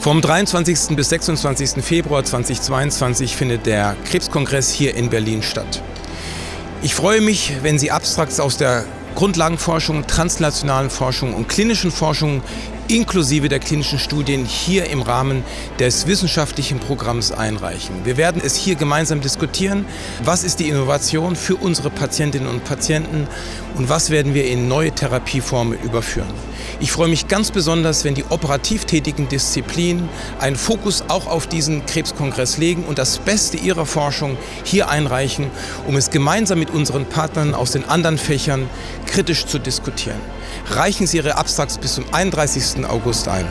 Vom 23. bis 26. Februar 2022 findet der Krebskongress hier in Berlin statt. Ich freue mich, wenn Sie Abstrakts aus der Grundlagenforschung, translationalen Forschung und klinischen Forschung inklusive der klinischen Studien hier im Rahmen des wissenschaftlichen Programms einreichen. Wir werden es hier gemeinsam diskutieren. Was ist die Innovation für unsere Patientinnen und Patienten und was werden wir in neue Therapieformen überführen? Ich freue mich ganz besonders, wenn die operativ tätigen Disziplinen einen Fokus auch auf diesen Krebskongress legen und das Beste ihrer Forschung hier einreichen, um es gemeinsam mit unseren Partnern aus den anderen Fächern kritisch zu diskutieren. Reichen Sie Ihre Abstrakts bis zum 31. August ein.